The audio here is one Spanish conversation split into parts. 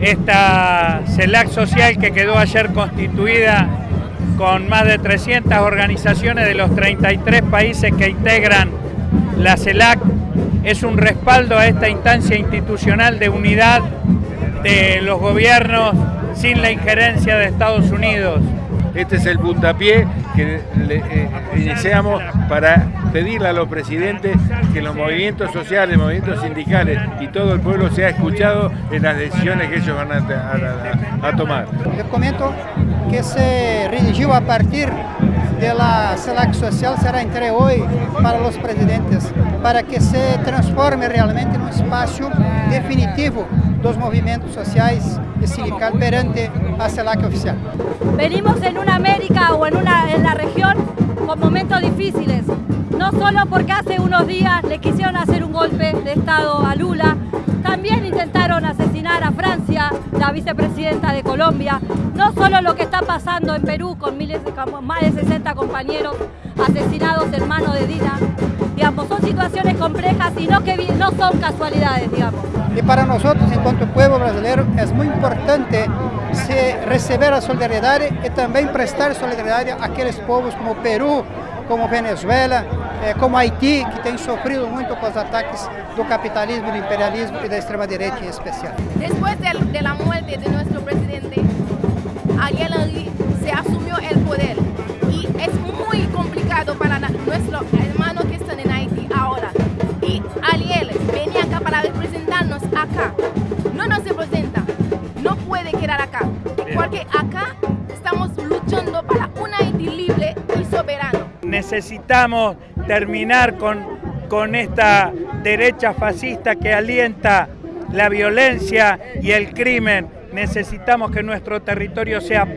esta CELAC social que quedó ayer constituida con más de 300 organizaciones de los 33 países que integran la CELAC, es un respaldo a esta instancia institucional de unidad de los gobiernos sin la injerencia de Estados Unidos. Este es el puntapié que eh, iniciamos para pedirle a los presidentes que los movimientos sociales, movimientos sindicales y todo el pueblo sea escuchado en las decisiones que ellos van a, tomar. Les comento que se redigió a partir de la CELAC social será entre hoy para los presidentes, para que se transforme realmente en un espacio definitivo dos movimientos sociales y sindical perante a CELAC oficial. Venimos en una América o en, una, en la región con momentos difíciles, no solo porque hace unos días le quisieron hacer un golpe de Estado a Lula, también intentaron asesinar a Francia, la vicepresidenta de Colombia, no solo lo que está pasando en Perú con miles más de 60 compañeros asesinados en mano de Dina, digamos, son situaciones complejas y no, que, no son casualidades, digamos. Y para nosotros, en cuanto pueblo brasileño, es muy importante recibir la solidaridad y también prestar solidaridad a aquellos pueblos como Perú, como Venezuela, eh, como Haití, que tem sofrido muito com os ataques do capitalismo, do imperialismo e da extrema-direita em especial. Depois de, de la muerte de nosso presidente, Ariel Henry se assumiu o poder para representarnos acá. Não nos representa, não pode quedar acá, porque acá estamos luchando para un Haití libre y soberano. Necesitamos terminar con, con esta derecha fascista que alienta la violencia y el crimen. Necesitamos que nuestro territorio sea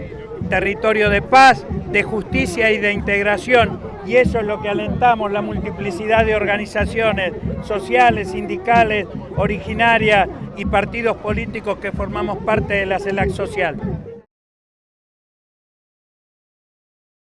territorio de paz, de justicia y de integración. Y eso es lo que alentamos, la multiplicidad de organizaciones sociales, sindicales, originarias y partidos políticos que formamos parte de la CELAC social.